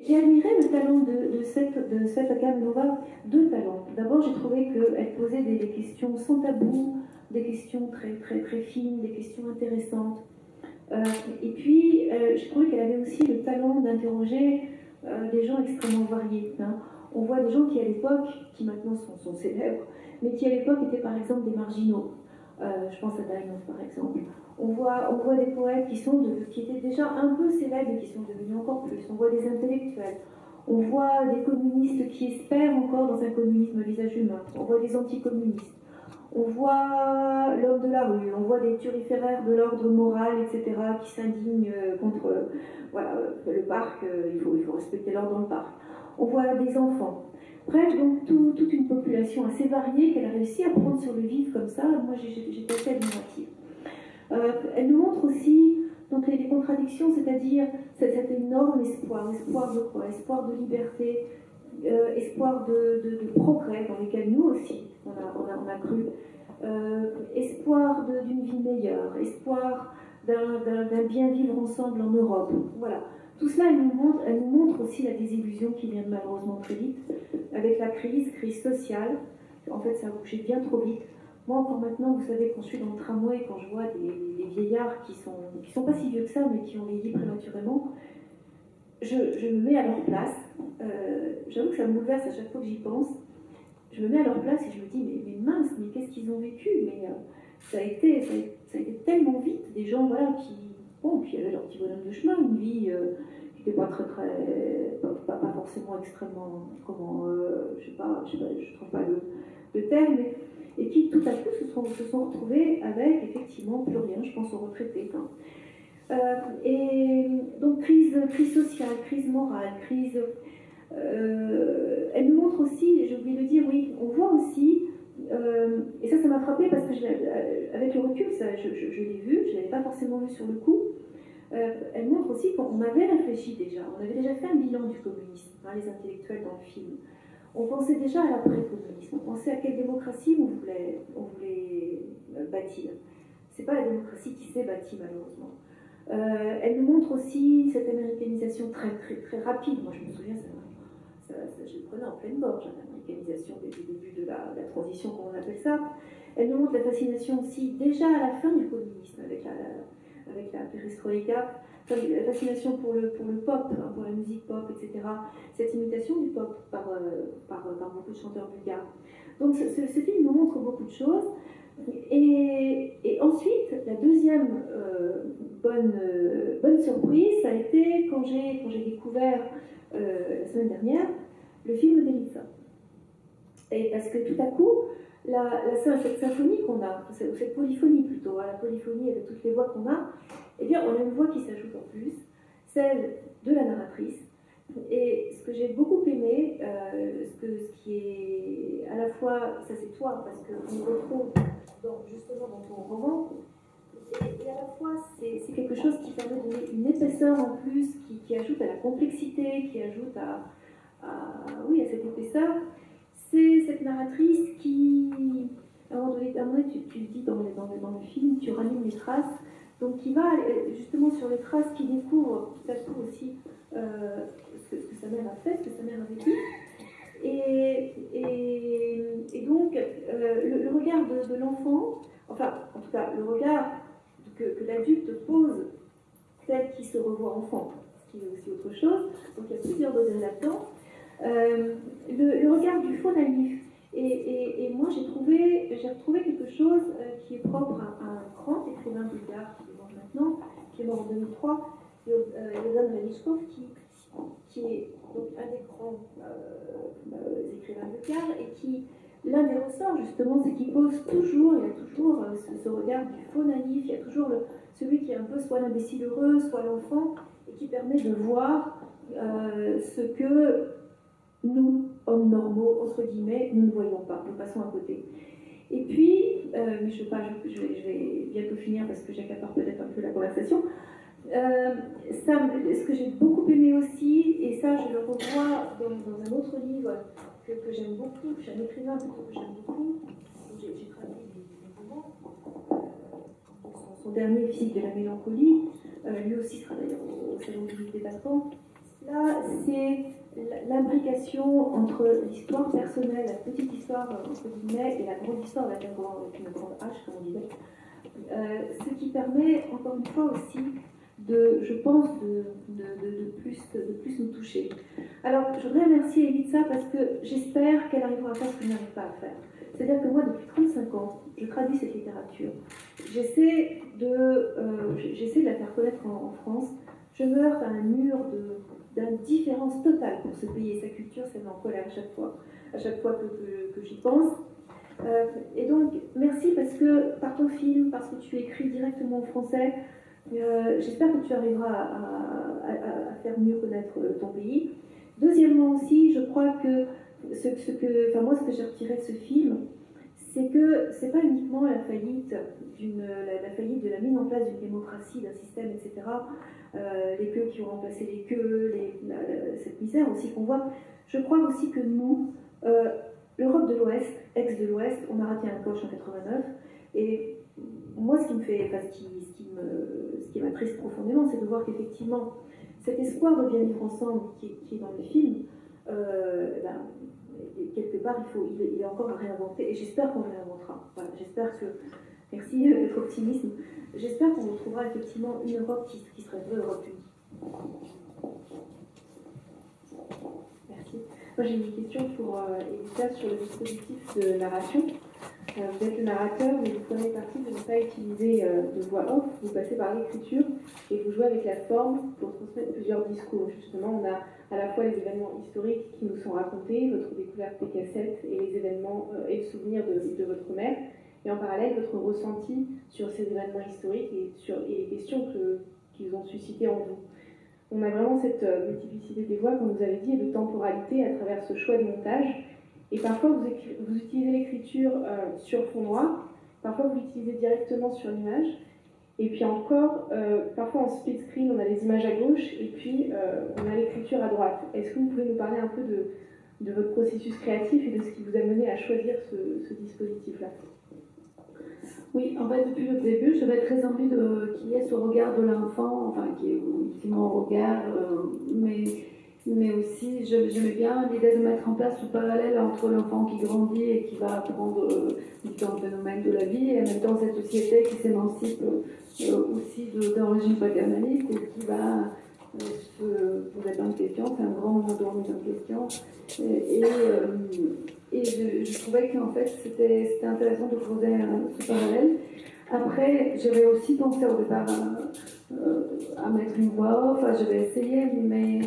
Admiré le talent de, de, cette, de Svetlana deux talents. D'abord, j'ai trouvé qu'elle posait des, questions sans tabou, des questions très, très, très fines, des questions intéressantes. Euh, et puis, euh, je trouvais qu'elle avait aussi le talent d'interroger euh, des gens extrêmement variés. Hein. On voit des gens qui, à l'époque, qui maintenant sont, célèbres, mais qui à l'époque étaient par exemple des marginaux. Euh, je pense à Diamond par exemple. On voit, on voit des poètes qui, sont qui étaient déjà un peu célèbres et qui sont devenus encore plus. On voit des intellectuels. On voit des communistes qui espèrent encore dans un communisme visage humain. On voit des anticommunistes. On voit l'homme de la rue, on voit des turiféraires de l'ordre moral, etc., qui s'indignent euh, contre voilà, le parc, euh, il faut, il faut respecter l'ordre dans le parc. On voit des enfants. Bref, donc tout, toute une population assez variée qu'elle a réussi à prendre sur le vif comme ça. Moi, j'étais assez admirative. Euh, elle nous montre aussi donc, les, contradictions, c'est-à-dire cet, énorme espoir, espoir de quoi? Espoir de liberté, euh, espoir de, progrès dans lesquels nous aussi, on a cru, euh, espoir d'une vie meilleure, espoir d'un bien vivre ensemble en Europe. Voilà. Tout cela, elle nous, montre, elle nous montre aussi la désillusion qui vient malheureusement très vite, avec la crise, crise sociale. En fait, ça a bougé bien trop vite. Moi, encore maintenant, vous savez, quand je suis dans le tramway, quand je vois des, vieillards qui sont, qui sont pas si vieux que ça, mais qui ont vieilli prématurément, je, je me mets à leur place. Euh, J'avoue que ça me bouleverse à chaque fois que j'y pense. Je me mets à leur place et je me dis, mais, mince, mais qu'est-ce qu'ils ont vécu? Mais euh, ça, a été, ça, a été, tellement vite, des gens voilà, qui, bon, qui avaient leur petit bonhomme de chemin, une vie euh, qui n'était pas très, très, pas, pas, forcément extrêmement, comment, euh, je sais sais trouve pas le, terme, et qui tout à coup se sont, se sont retrouvés avec effectivement plus rien, je pense aux retraités. Euh, et donc crise, crise sociale, crise morale, crise... Elle nous montre aussi, j'ai oublié de dire, oui, on voit aussi, euh, et ça, ça m'a frappé parce que je, avec le recul, je, l'ai vu, je ne l'avais pas forcément vu sur le coup. Euh, elle montre aussi qu'on avait réfléchi déjà, on avait déjà fait un bilan du communisme, hein, les intellectuels dans le film. On pensait déjà à l'après-communisme, on pensait à quelle démocratie on voulait, bâtir. C'est pas la démocratie qui s'est bâtie malheureusement. Euh, elle nous montre aussi cette américanisation très, très, très rapide. Moi, je me souviens, ça, je le prenais en pleine gorge, hein, l'américanisation dès le début de la, transition, comme on appelle ça. Elle nous montre la fascination aussi, déjà à la fin du communisme, avec la, avec la perestroïka, la fascination pour le, pour le pop, hein, pour la musique pop, etc. Cette imitation du pop par, euh, par, par, beaucoup de chanteurs bulgares. Donc, ce, film nous montre beaucoup de choses. Et, ensuite, la deuxième euh, bonne, euh, bonne surprise, ça a été quand j'ai, découvert euh, la semaine dernière le film d'Elitsa. Et parce que tout à coup, cette symphonie qu'on a, cette, cette polyphonie plutôt, hein, la polyphonie avec toutes les voix qu'on a, eh bien, on a une voix qui s'ajoute en plus, celle de la narratrice. Et ce que j'ai beaucoup aimé, euh, ce, qui est à la fois, ça c'est toi, parce qu'on retrouve justement dans ton roman, et, à la fois c'est quelque chose qui permet de une épaisseur en plus, qui, ajoute à la complexité, qui ajoute à, oui, à cette épaisseur. C'est cette narratrice qui, à un moment donné, tu, le dis dans, le film, tu ranimes les traces, donc qui va justement sur les traces, qui découvre tout à coup aussi euh, ce, que, sa mère a fait, ce que sa mère a vécu. Et, donc, euh, le, regard de, l'enfant, enfin, en tout cas, le regard que, l'adulte pose tel qu'il se revoit enfant, ce qui est aussi autre chose. Donc, il y a plusieurs degrés là-dedans. Euh, le, regard du faux naïf. Et, moi, j'ai trouvé, j'ai retrouvé quelque chose euh, qui est propre à, un grand écrivain bulgare qui est mort maintenant, qui est mort en 2003, Yozan Vanichkov, qui, qui est donc un des grands euh, euh, écrivains bulgares et qui, l'un des ressorts justement, c'est qu'il pose toujours, il y a toujours euh, ce, regard du faux naïf, il y a toujours celui qui est un peu soit l'imbécile heureux, soit l'enfant, et qui permet de voir euh, ce que nous, hommes normaux, entre guillemets, nous ne voyons pas, nous passons à côté. Et puis, euh, mais je, pas, je, je, vais, je, bientôt finir parce que j'accapare peut-être un peu la conversation. Euh, ce que j'ai beaucoup aimé aussi, et ça je le revois dans, un autre livre que, j'aime beaucoup, chez un écrivain que j'aime beaucoup, j'ai traduit des romans, euh, son, son, dernier, Physique de la mélancolie, euh, lui aussi sera au, Salon du des Vacants, c'est Là, c'est l'imbrication entre l'histoire personnelle, la petite histoire entre guillemets, et la grande histoire avec, une grande H, comme on disait. Euh, ce qui permet, encore une fois aussi, de, je pense, de, de, plus, de plus nous toucher. Alors, je voudrais remercier Elitsa parce que j'espère qu'elle arrivera à faire ce que je n'arrive pas à faire. C'est-à-dire que moi, depuis 35 ans, je traduis cette littérature. J'essaie de, euh, j'essaie de la faire connaître en, France. Je me heurte à un mur d'indifférence totale pour ce pays et sa culture, ça me colère à chaque fois, à chaque fois que, j'y pense. Euh, et donc, merci parce que par ton film, parce que tu écris directement en français, euh, j'espère que tu arriveras à, faire mieux connaître ton pays. Deuxièmement aussi, je crois que ce, que, enfin moi, ce que j'ai retiré de ce film, c'est que c'est pas uniquement la faillite, de la mise en place d'une démocratie, d'un système, etc. Euh, les queues qui ont remplacé les queues, cette misère aussi qu'on voit. Je crois aussi que nous, euh, l'Europe de l'Ouest, ex de l'Ouest, on a raté un coche en 89. Et moi, ce qui me fait, enfin, ce ce qui me, ce qui m'attriste profondément, c'est de voir qu'effectivement, cet espoir de bien vivre ensemble qui, qui est dans le film, euh, eh ben, quelque part, il, faut, il, est encore à réinventer, et j'espère qu'on réinventera. j'espère que, merci d'être optimisme, j'espère qu'on retrouvera effectivement une Europe qui, qui serait vraie Europe. Merci. Moi, j'ai une question pour euh, Elisa sur le dispositif de narration. Euh, vous êtes le narrateur, mais vous prenez parti de ne pas utiliser euh, de voix off, vous passez par l'écriture et vous jouez avec la forme pour transmettre plusieurs discours. Justement, on a à la fois les événements historiques qui nous sont racontés, votre découverte des cassettes et les événements euh, et le souvenir de, votre mère, et en parallèle votre ressenti sur ces événements historiques et les questions qu'ils ont suscitées en vous. On a vraiment cette multiplicité des voix, comme vous avez dit, et de temporalité à travers ce choix de montage et parfois, vous, vous utilisez l'écriture euh, sur fond noir, parfois vous l'utilisez directement sur l'image. Et puis encore, euh, parfois en split screen, on a les images à gauche et puis euh, on a l'écriture à droite. Est-ce que vous pouvez nous parler un peu de, de, votre processus créatif et de ce qui vous a mené à choisir ce, dispositif-là? Oui, en fait, depuis le début, j'avais très envie qu'il y ait ce regard de l'enfant, enfin, qui est mon regard, mais mais aussi j'aimais bien l'idée de mettre en place ce parallèle entre l'enfant qui grandit et qui va apprendre euh, différents phénomènes de la vie, et en même temps cette société qui s'émancipe euh, aussi d'un régime paternaliste ou qui va euh, se poser plein de questions, c'est un grand monde de questions. Et, et, je, trouvais qu'en fait c'était intéressant de poser ce parallèle. Après, j'avais aussi pensé au départ à, à mettre une voix off, j'avais essayé, mais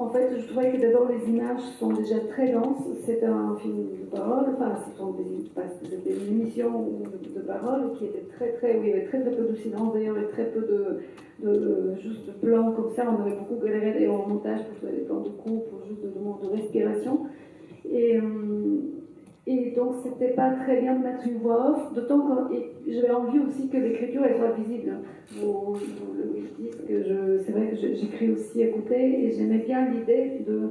en fait, je trouvais que d'abord les images sont déjà très denses. C'est un film de parole, enfin, des, des émissions de, parole qui étaient très, très, où il y avait très, très peu de silence d'ailleurs et très peu de, de, juste de plans comme ça. On avait beaucoup galéré d'ailleurs en montage pour trouver des plans de coupe, pour juste de, de, de respiration. Et, euh, c'était pas très bien de mettre une voix off, d'autant que j'avais envie aussi que l'écriture soit visible. Que c'est vrai que j'écris aussi côté, et j'aimais bien l'idée de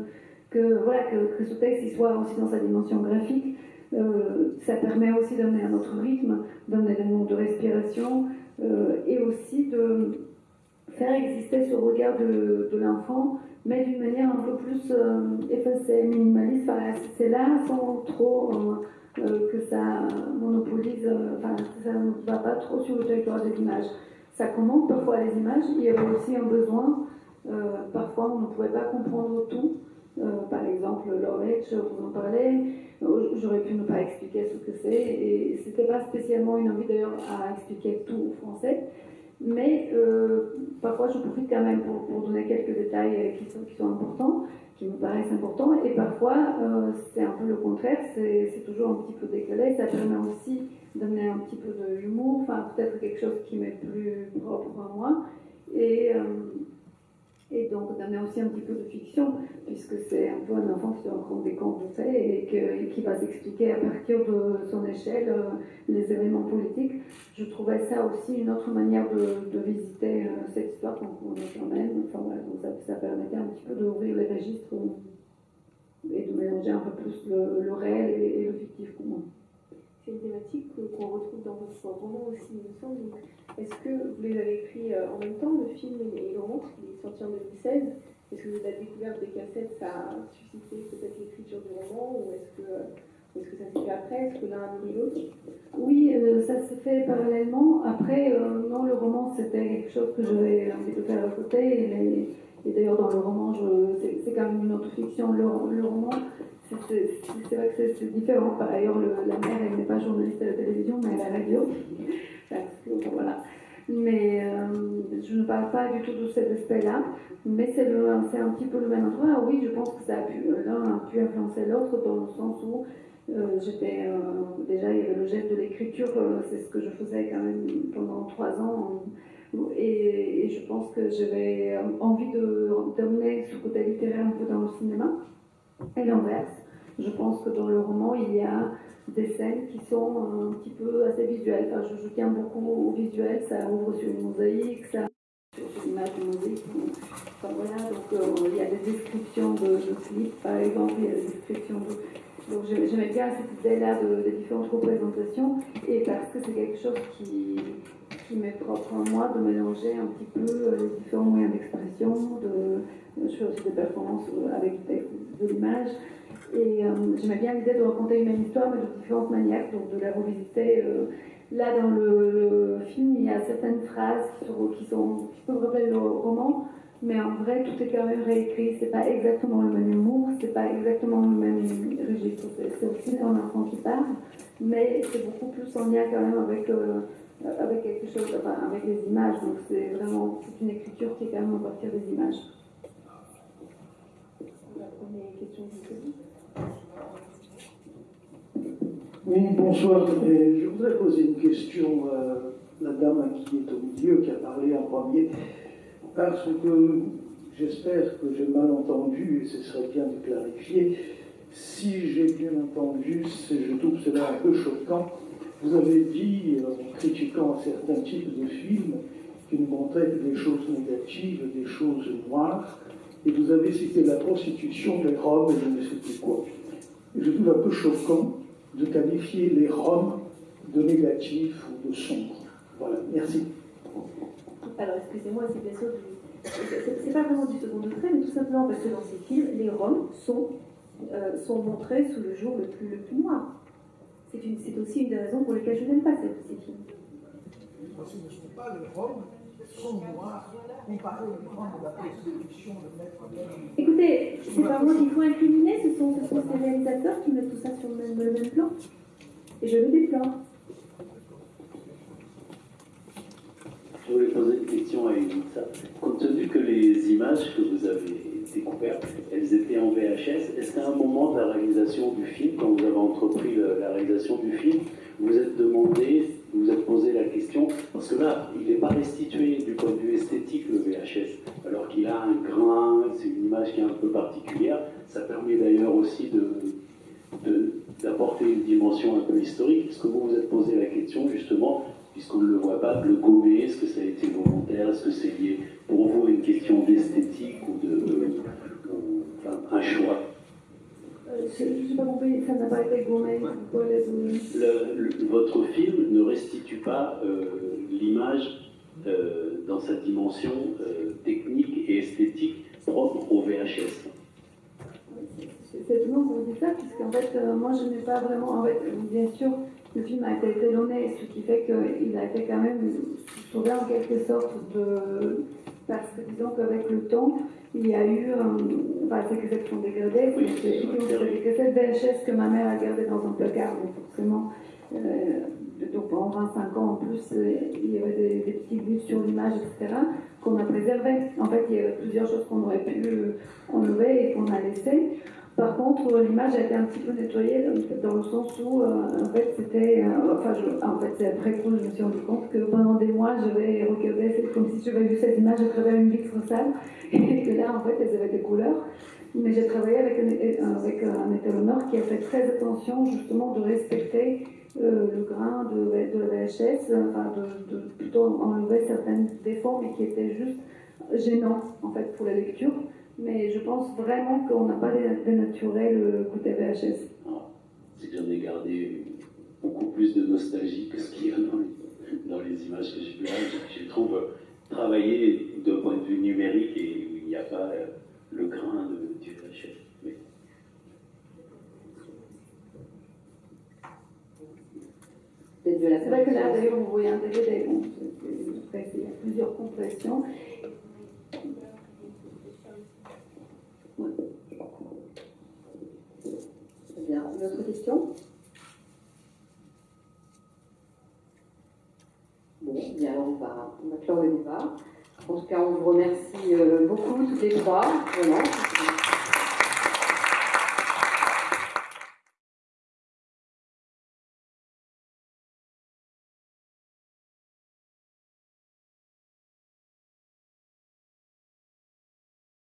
que voilà que, ce texte soit aussi dans sa dimension graphique. Euh, ça permet aussi d'amener un autre rythme, d'un élément de respiration, euh, et aussi de faire exister ce regard de, de l'enfant mais d'une manière un peu plus euh, effacée, minimaliste. c'est là sans trop euh, euh, que ça monopolise, enfin, ça ne va pas trop sur le territoire des images. Ça commande parfois les images, il y avait aussi un besoin, parfois on ne pouvait pas comprendre tout. par exemple, l'oreille, vous en parlez, j'aurais pu ne pas expliquer ce que c'est, et c'était pas spécialement une envie d'ailleurs à expliquer tout au français. Mais euh, parfois, je profite quand même pour, donner quelques détails euh, qui sont, qui sont, importants, qui me paraissent importants. Et parfois, euh, c'est un peu le contraire, c'est toujours un petit peu décalé. Ça permet aussi d'amener un petit peu d'humour, enfin peut-être quelque chose qui m'est plus propre à moi. Et, et donc d'amener aussi un petit peu de fiction, puisque c'est un peu un enfant qui se rend compte des contes et, qui va s'expliquer à partir de son échelle euh, les événements politiques. Je trouvais ça aussi une autre manière de, de visiter euh, cette histoire qu'on est quand même. Enfin, voilà, donc ça, permettait un petit peu d'ouvrir les registres et de mélanger un peu plus le, réel et, le fictif pour moi. C'est thématique qu'on retrouve dans votre roman aussi, il me semble. Est-ce que vous les avez écrits euh, en même temps, le film et le roman, qui est sorti en 2016 est-ce que la découverte des cassettes, ça a suscité peut-être l'écriture du roman ou est-ce que, est que ça s'est fait après? Est-ce que l'un a nourri l'autre? Oui, euh, ça s'est fait parallèlement. Après, euh, non, le roman, c'était quelque chose que j'avais envie de faire à côté. Et, d'ailleurs, dans le roman, c'est quand même une autre fiction. Le, roman, c'est vrai que c'est différent. Par ailleurs, la mère, elle n'est pas journaliste à la télévision, mais à la radio. Voilà mais euh, je ne parle pas du tout de cet aspect-là, mais c'est un petit peu le même endroit. Ah oui, je pense que ça a pu, l'un a pu influencer l'autre dans le sens où euh, j'étais euh, déjà il y avait le geste de l'écriture, c'est ce que je faisais quand même pendant trois ans, et, je pense que j'avais envie de d'emmener ce côté littéraire un peu dans le cinéma, et l'inverse. Je pense que dans le roman il y a des scènes qui sont un petit peu assez visuelles. Je, tiens beaucoup au visuel, ça ouvre sur une mosaïque, ça sur une image de mosaïque. Voilà, donc euh, il y a des descriptions de, clips, par exemple, il y a des descriptions de. Donc j'aimais bien cette idée-là de, différentes représentations, et parce que c'est quelque chose qui, qui m'est propre à moi, de mélanger un petit peu euh, les différents moyens d'expression, de, je fais aussi des performances euh, avec de l'image. Et euh, j'aimais bien l'idée de raconter une même histoire, mais de différentes manières, donc de la revisiter. Euh, là, dans le, film, il y a certaines phrases qui, sont, qui, peuvent rappeler le roman, mais en vrai, tout est quand même réécrit. C'est pas exactement le même humour, c'est pas exactement le même registre. C'est aussi un enfant qui parle, mais c'est beaucoup plus en lien quand même avec, euh, avec quelque chose, avec les images. Donc c'est vraiment, c'est une écriture qui est quand même à partir des images. La première question oui, bonsoir. je voudrais poser une question à la dame qui est au milieu, qui a parlé en premier, parce que j'espère que j'ai mal entendu, et ce serait bien de clarifier. Si j'ai bien entendu, je trouve cela un peu choquant. Vous avez dit, en critiquant certains types de films, qui ne montraient des choses négatives, des choses noires, et vous avez cité la prostitution, des Roms et je ne sais plus quoi. je trouve un peu choquant de qualifier les Roms de négatifs ou de sombres. Voilà, merci. Alors, excusez-moi, c'est bien sûr C'est pas vraiment du second degré, mais tout simplement parce que dans ces films, les Roms sont, euh, sont montrés sous le jour le plus, le plus noir. C'est aussi une des raisons pour lesquelles je n'aime pas ces, films. Parce que ne sont pas les Roms de la de Maître Écoutez, c'est pas moi qu'il faut incriminer, ce sont, ce sont ces réalisateurs qui mettent tout ça sur le même, le même plan. Et je le déplore. Je voulais poser une question à Elisa. Compte tenu que les images que vous avez découvertes, elles étaient en VHS, est-ce qu'à un moment de la réalisation du film, quand vous avez entrepris la réalisation du film, vous êtes demandé, vous vous êtes posé la question, parce que là, il n'est pas restitué du point de vue esthétique le VHS, alors qu'il a un grain, c'est une image qui est un peu particulière. Ça permet d'ailleurs aussi de, d'apporter une dimension un peu historique. Est-ce que vous vous êtes posé la question justement, puisqu'on ne le voit pas, de le gommer Est-ce que ça a été volontaire Est-ce que c'est lié pour vous à une question d'esthétique ou de, un choix je n'ai pas compris, ça n'a pas été gommé. votre film ne restitue pas euh, l'image euh, dans sa dimension euh, technique et esthétique propre au VHS. C'est étonnant que vous dites ça, puisqu'en fait, moi je n'ai pas vraiment. En fait, bien sûr, le film a été étalonné, ce qui fait qu'il a été quand même sauvé en quelque sorte de. Parce que disons qu'avec le temps, il y a eu, enfin, c'est que sont dégradées, c'est que cette VHS que ma mère a gardée dans un placard, donc forcément, euh, donc pendant 25 ans en plus, euh, il y avait des, petits buts sur l'image, etc., qu'on a préservé. En fait, il y avait plusieurs choses qu'on aurait pu enlever et qu'on a laissées. Par contre, l'image a été un petit peu nettoyée dans le sens où, euh, en fait, c'était. Euh, enfin, en fait, c'est après coup, je me suis rendu compte que pendant des mois, je vais regarder, c'est comme si j'avais vu cette image à travers une vitre sale, et que là, en fait, elles avaient des couleurs. Mais j'ai travaillé avec un, avec un étalonneur qui a fait très attention, justement, de respecter euh, le grain de, de la VHS, enfin, de, plutôt enlever certains défauts, mais qui étaient juste gênants, en fait, pour la lecture mais je pense vraiment qu'on n'a pas dénaturé le côté VHS. c'est que j'en ai gardé beaucoup plus de nostalgie que ce qu'il y a dans les, images que j'ai vues. Je, trouve travailler d'un point de vue numérique et il n'y a pas, le grain de, du VHS. Mais... C'est vrai que là, d'ailleurs, on voyait un DVD, bon, après, il y a plusieurs compressions. Très bien. Une autre question Bon, bien alors on va, on va clore le débat. En tout cas, on vous remercie euh, beaucoup, toutes les trois.